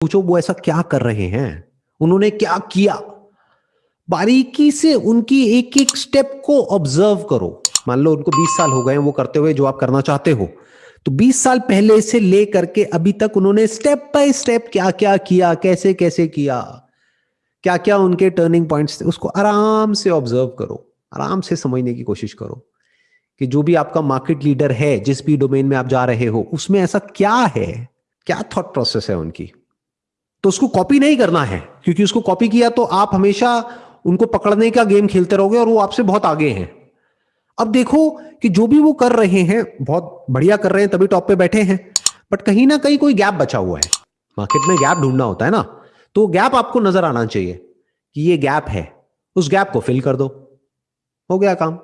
पूछो, वो ऐसा क्या कर रहे हैं? उन्होंने क्या किया? बारीकी से उनकी एक एक स्टेप को ऑब्ज़र्व करो। मान लो, उनको 20 साल हो गए वो करते हुए जो आप करना चाहते हो। तो 20 साल पहले से ले करके अभी तक उन्होंने स्टेप बाय स्टेप क्या क्या किया कैसे कैसे किया? क्या क्या उनके टर्निंग पॉइंट्स थे, उसको आराम से ऑब्ज़र्व करो। आराम से समझने की कोशिश करो कि जो भी आपका मार्केट लीडर है, जिस भी डोमेन में आप जा रहे हो, उसमें ऐसा क्या है? क्या थॉट प्रोसेस है उनकी? तो उसको कॉपी नहीं करना है, क्योंकि उसको कॉपी किया तो आप हमेशा उनको पकड़ने का गेम खेलते रहोगे और वो आपसे बहुत आगे हैं। अब देखो कि जो भी वो कर रहे हैं, बहुत बढ़िया कर रहे हैं, तभी टॉप पे बैठे हैं बट कहीं ना कहीं कोई गैप बचा हुआ है। मार्केट में गैप ढूंढना होता है ना तो गैप आपको नज़र आना चाहिए कि ये गैप है, उस गैप को फिल कर दो। हो गया काम।